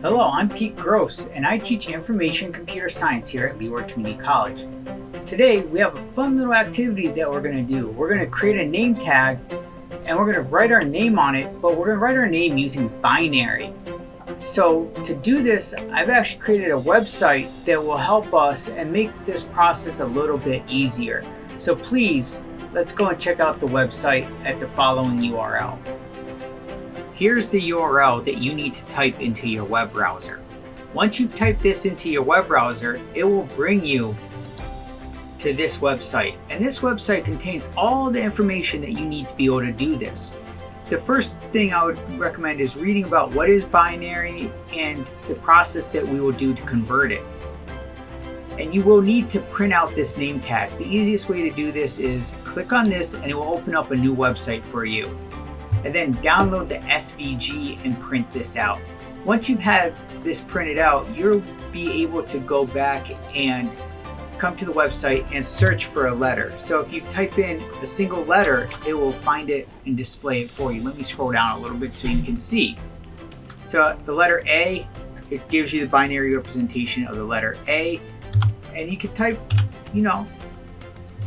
Hello, I'm Pete Gross, and I teach information computer science here at Leeward Community College. Today, we have a fun little activity that we're going to do. We're going to create a name tag, and we're going to write our name on it, but we're going to write our name using binary. So to do this, I've actually created a website that will help us and make this process a little bit easier. So please, let's go and check out the website at the following URL. Here's the URL that you need to type into your web browser. Once you've typed this into your web browser, it will bring you to this website. And this website contains all the information that you need to be able to do this. The first thing I would recommend is reading about what is binary and the process that we will do to convert it. And you will need to print out this name tag. The easiest way to do this is click on this and it will open up a new website for you and then download the SVG and print this out. Once you've had this printed out, you'll be able to go back and come to the website and search for a letter. So if you type in a single letter, it will find it and display it for you. Let me scroll down a little bit so you can see. So the letter A, it gives you the binary representation of the letter A. And you can type, you know,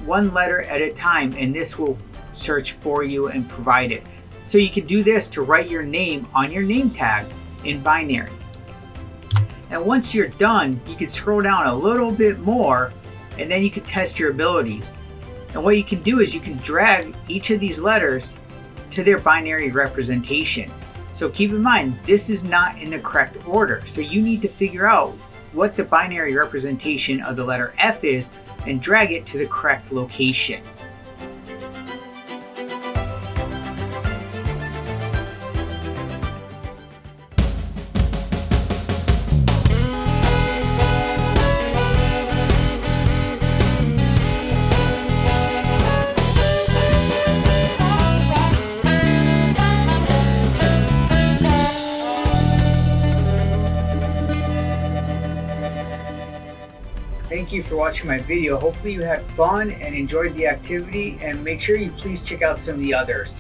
one letter at a time and this will search for you and provide it. So you can do this to write your name on your name tag in binary. And once you're done, you can scroll down a little bit more and then you can test your abilities. And what you can do is you can drag each of these letters to their binary representation. So keep in mind, this is not in the correct order. So you need to figure out what the binary representation of the letter F is and drag it to the correct location. Thank you for watching my video. Hopefully you had fun and enjoyed the activity and make sure you please check out some of the others.